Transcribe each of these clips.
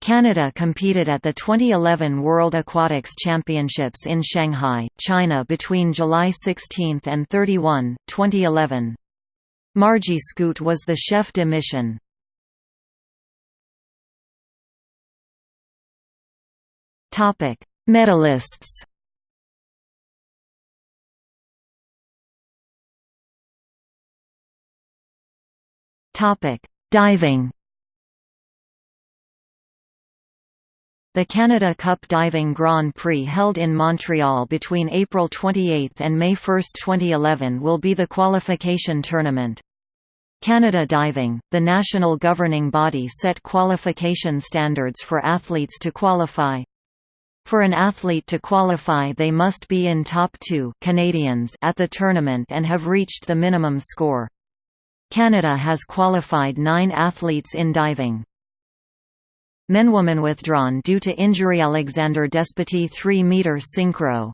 Canada competed at the 2011 World Aquatics Championships in Shanghai, China between July 16 and 31, 2011. Margie Scoot was the chef de mission. Medalists Diving The Canada Cup Diving Grand Prix held in Montreal between April 28 and May 1, 2011 will be the qualification tournament. Canada Diving, the national governing body set qualification standards for athletes to qualify. For an athlete to qualify they must be in top 2 Canadians at the tournament and have reached the minimum score. Canada has qualified nine athletes in diving. Men-woman withdrawn due to injury Alexander Despatie 3-meter synchro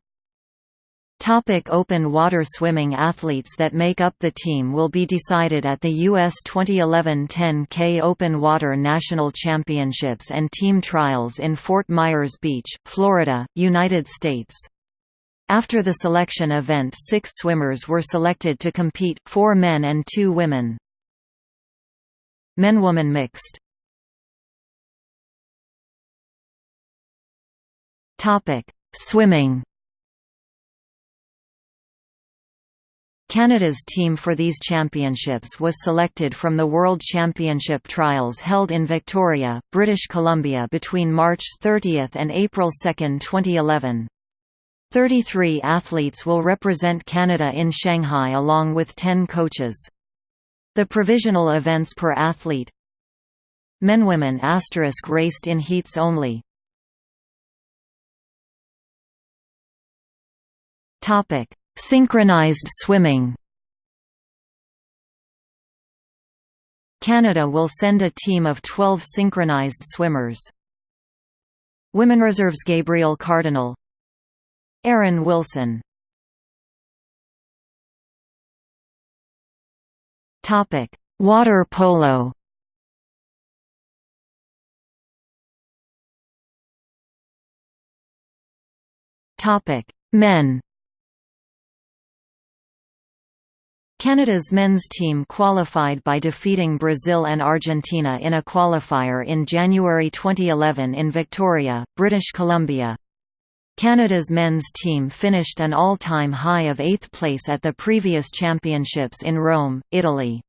Topic open water swimming Athletes that make up the team will be decided at the U.S. 2011 10K Open Water National Championships and team trials in Fort Myers Beach, Florida, United States. After the selection event six swimmers were selected to compete, four men and two women. Men-woman mixed Topic: Swimming. Canada's team for these championships was selected from the World Championship trials held in Victoria, British Columbia between March 30 and April 2, 2011. 33 athletes will represent Canada in Shanghai along with 10 coaches. The provisional events per athlete Men-women asterisk raced in heats only Topic: Synchronized swimming. Canada will send a team of 12 synchronized swimmers. Women reserves Gabriel Cardinal Aaron Wilson Topic: Water polo. Topic: Men. Canada's men's team qualified by defeating Brazil and Argentina in a qualifier in January 2011 in Victoria, British Columbia. Canada's men's team finished an all-time high of eighth place at the previous championships in Rome, Italy.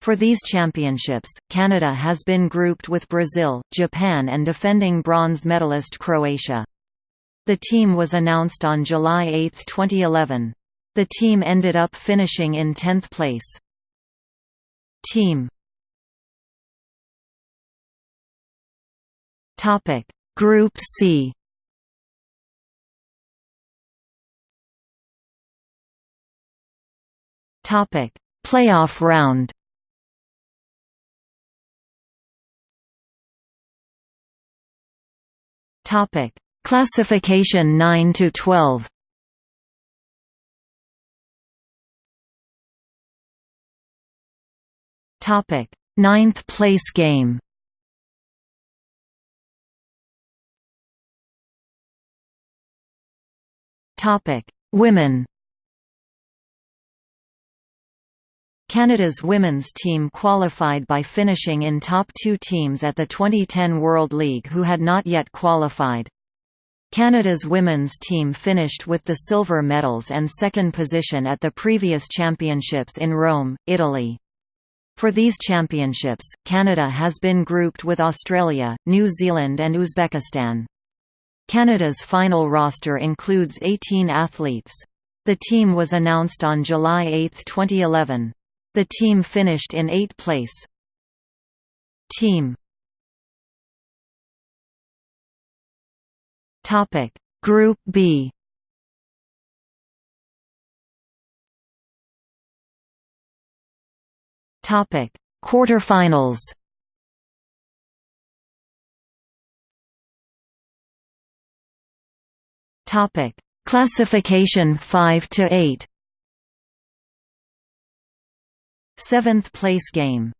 For these championships, Canada has been grouped with Brazil, Japan and defending bronze medalist Croatia. The team was announced on July 8, 2011. The team ended up finishing in 10th place. Team. Topic. Group C. Topic. Playoff round. Topic. Classification 9 to 12 Topic: Ninth place game. Topic: Women. Canada's women's team qualified by finishing in top two teams at the 2010 World League who had not yet qualified. Canada's women's team finished with the silver medals and second position at the previous championships in Rome, Italy. For these championships, Canada has been grouped with Australia, New Zealand and Uzbekistan. Canada's final roster includes 18 athletes. The team was announced on July 8, 2011. The team finished in 8th place. Team Group B Topic: Quarterfinals. Topic: Classification 5 to 8. Seventh place game